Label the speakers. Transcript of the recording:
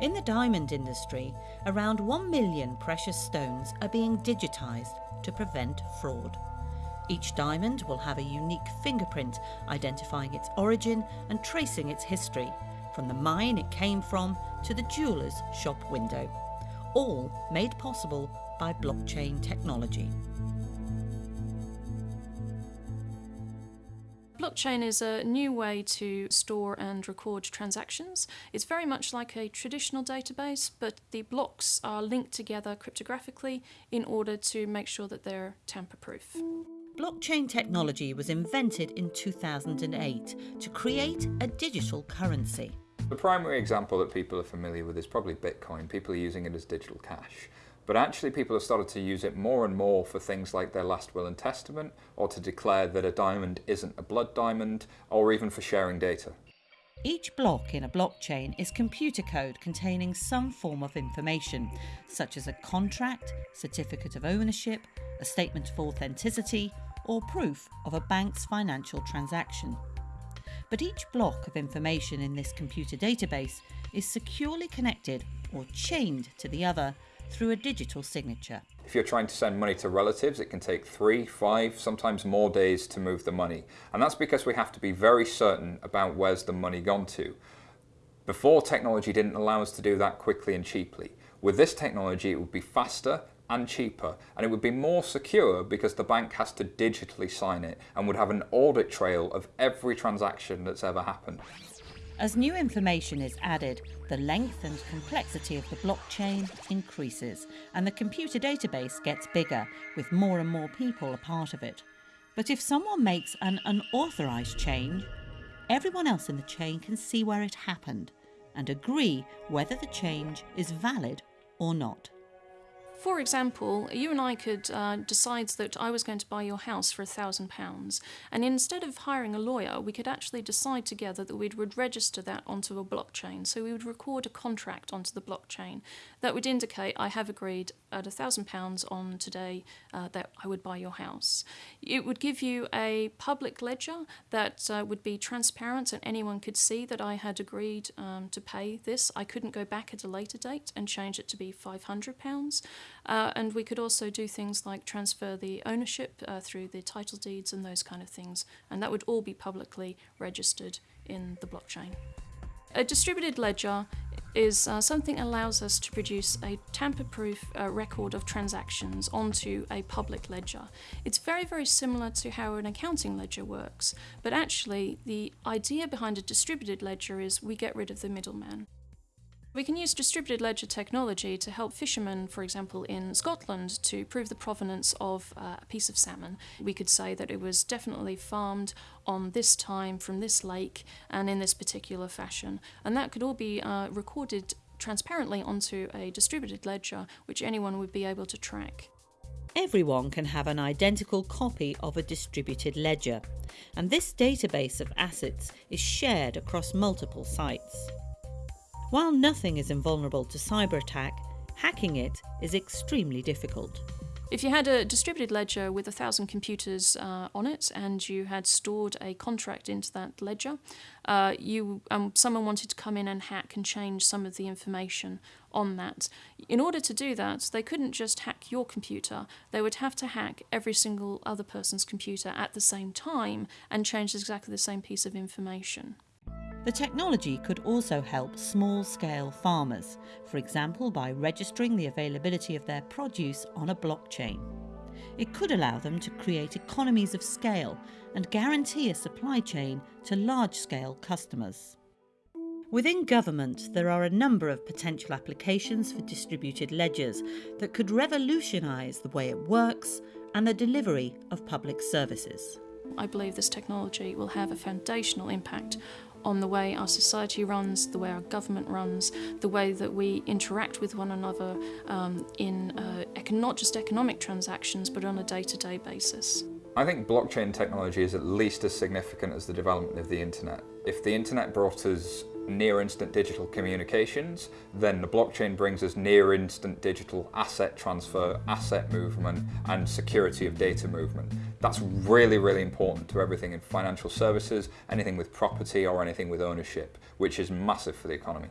Speaker 1: In the diamond industry, around 1 million precious stones are being digitised to prevent fraud. Each diamond will have a unique fingerprint identifying its origin and tracing its history, from the mine it came from to the jeweller's shop window, all made possible by blockchain technology.
Speaker 2: Blockchain is a new way to store and record transactions. It's very much like a traditional database, but the blocks are linked together cryptographically in order to make sure that they're tamper-proof.
Speaker 1: Blockchain technology was invented in 2008 to create a digital currency.
Speaker 3: The primary example that people are familiar with is probably Bitcoin. People are using it as digital cash. But actually people have started to use it more and more for things like their last will and testament, or to declare that a diamond isn't a blood diamond, or even for sharing data.
Speaker 1: Each block in a blockchain is computer code containing some form of information, such as a contract, certificate of ownership, a statement of authenticity, or proof of a bank's financial transaction. But each block of information in this computer database is securely connected or chained to the other through a digital signature.
Speaker 3: If you're trying to send money to relatives, it can take three, five, sometimes more days to move the money. And that's because we have to be very certain about where's the money gone to. Before, technology didn't allow us to do that quickly and cheaply. With this technology, it would be faster and cheaper, and it would be more secure because the bank has to digitally sign it and would have an audit trail of every transaction that's ever happened.
Speaker 1: As new information is added, the length and complexity of the blockchain increases and the computer database gets bigger with more and more people a part of it. But if someone makes an unauthorised change, everyone else in the chain can see where it happened and agree whether the change is valid or not.
Speaker 2: For example, you and I could uh, decide that I was going to buy your house for a thousand pounds, and instead of hiring a lawyer, we could actually decide together that we would register that onto a blockchain. So we would record a contract onto the blockchain that would indicate I have agreed at a thousand pounds on today uh, that I would buy your house. It would give you a public ledger that uh, would be transparent and anyone could see that I had agreed um, to pay this. I couldn't go back at a later date and change it to be five hundred pounds. Uh, and we could also do things like transfer the ownership uh, through the title deeds and those kind of things. And that would all be publicly registered in the blockchain. A distributed ledger is uh, something that allows us to produce a tamper-proof uh, record of transactions onto a public ledger. It's very, very similar to how an accounting ledger works, but actually the idea behind a distributed ledger is we get rid of the middleman. We can use distributed ledger technology to help fishermen, for example, in Scotland, to prove the provenance of uh, a piece of salmon. We could say that it was definitely farmed on this time from this lake and in this particular fashion. And that could all be uh, recorded transparently onto a distributed ledger, which anyone would be able to track.
Speaker 1: Everyone can have an identical copy of a distributed ledger, and this database of assets is shared across multiple sites. While nothing is invulnerable to cyber attack, hacking it is extremely difficult.
Speaker 2: If you had a distributed ledger with a thousand computers uh, on it and you had stored a contract into that ledger, uh, you um, someone wanted to come in and hack and change some of the information on that. In order to do that, they couldn't just hack your computer, they would have to hack every single other person's computer at the same time and change exactly the same piece of information.
Speaker 1: The technology could also help small-scale farmers, for example by registering the availability of their produce on a blockchain. It could allow them to create economies of scale and guarantee a supply chain to large-scale customers. Within government, there are a number of potential applications for distributed ledgers that could revolutionise the way it works and the delivery of public services.
Speaker 2: I believe this technology will have a foundational impact on the way our society runs, the way our government runs, the way that we interact with one another um, in uh, not just economic transactions, but on a day-to-day -day basis.
Speaker 3: I think blockchain technology is at least as significant as the development of the internet. If the internet brought us near instant digital communications, then the blockchain brings us near instant digital asset transfer, asset movement, and security of data movement. That's really, really important to everything in financial services, anything with property or anything with ownership, which is massive for the economy.